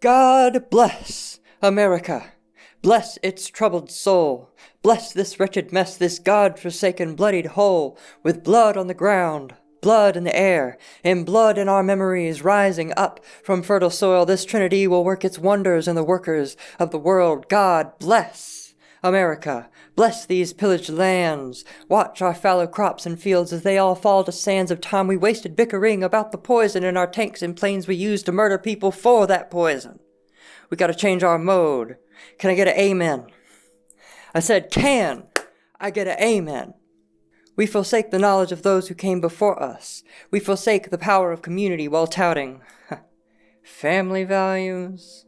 God bless America. Bless its troubled soul. Bless this wretched mess, this God-forsaken bloodied hole, with blood on the ground, blood in the air, and blood in our memories rising up from fertile soil. This trinity will work its wonders in the workers of the world. God bless America. Bless these pillaged lands. Watch our fallow crops and fields as they all fall to sands of time we wasted bickering about the poison in our tanks and planes we used to murder people for that poison. We gotta change our mode. Can I get an amen? I said, can I get an amen? We forsake the knowledge of those who came before us. We forsake the power of community while touting family values.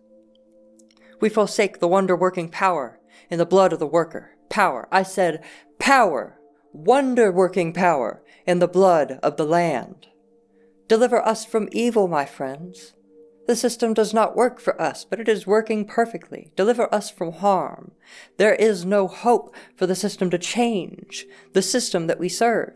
We forsake the wonder-working power in the blood of the worker. Power. I said power. Wonder-working power in the blood of the land. Deliver us from evil, my friends. The system does not work for us, but it is working perfectly. Deliver us from harm. There is no hope for the system to change, the system that we serve.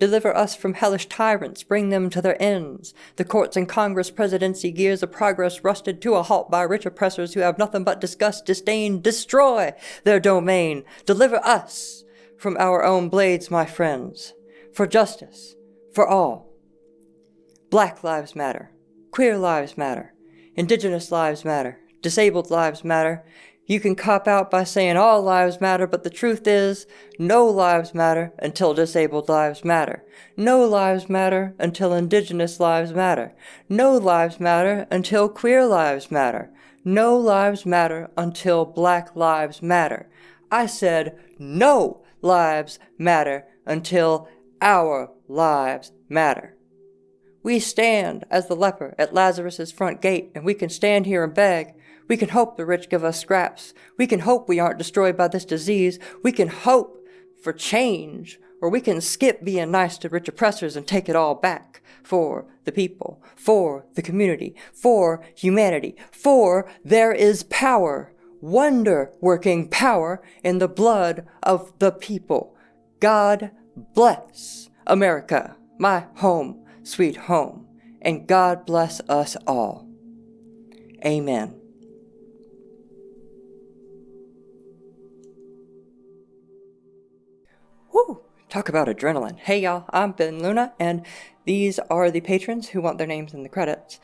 Deliver us from hellish tyrants, bring them to their ends. The courts and Congress presidency gears of progress rusted to a halt by rich oppressors who have nothing but disgust, disdain, destroy their domain. Deliver us from our own blades, my friends, for justice, for all. Black lives matter. Queer lives matter. Indigenous lives matter. Disabled lives matter. You can cop out by saying all lives matter, but the truth is, no lives matter until disabled lives matter. No lives matter until indigenous lives matter. No lives matter until queer lives matter. No lives matter until black lives matter. I said no lives matter until our lives matter. We stand as the leper at Lazarus's front gate, and we can stand here and beg. We can hope the rich give us scraps. We can hope we aren't destroyed by this disease. We can hope for change, or we can skip being nice to rich oppressors and take it all back for the people, for the community, for humanity, for there is power, wonder-working power in the blood of the people. God bless America, my home sweet home, and God bless us all. Amen. Woo! Talk about adrenaline. Hey y'all, I'm Ben Luna, and these are the patrons who want their names in the credits.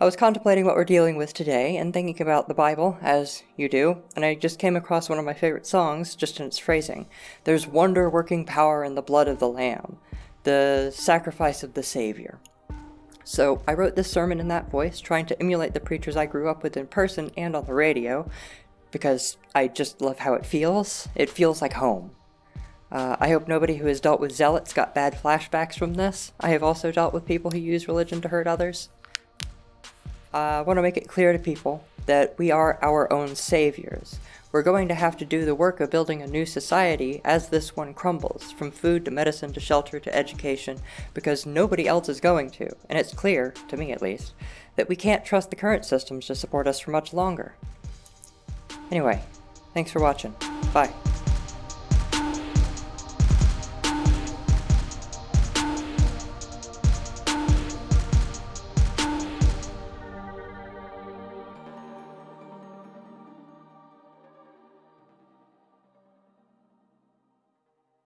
I was contemplating what we're dealing with today and thinking about the Bible, as you do, and I just came across one of my favorite songs, just in its phrasing. There's wonder-working power in the blood of the Lamb the sacrifice of the Savior. So I wrote this sermon in that voice, trying to emulate the preachers I grew up with in person and on the radio, because I just love how it feels. It feels like home. Uh, I hope nobody who has dealt with zealots got bad flashbacks from this. I have also dealt with people who use religion to hurt others. I want to make it clear to people that we are our own saviors. We're going to have to do the work of building a new society as this one crumbles, from food to medicine to shelter to education, because nobody else is going to, and it's clear, to me at least, that we can't trust the current systems to support us for much longer. Anyway, thanks for watching. Bye.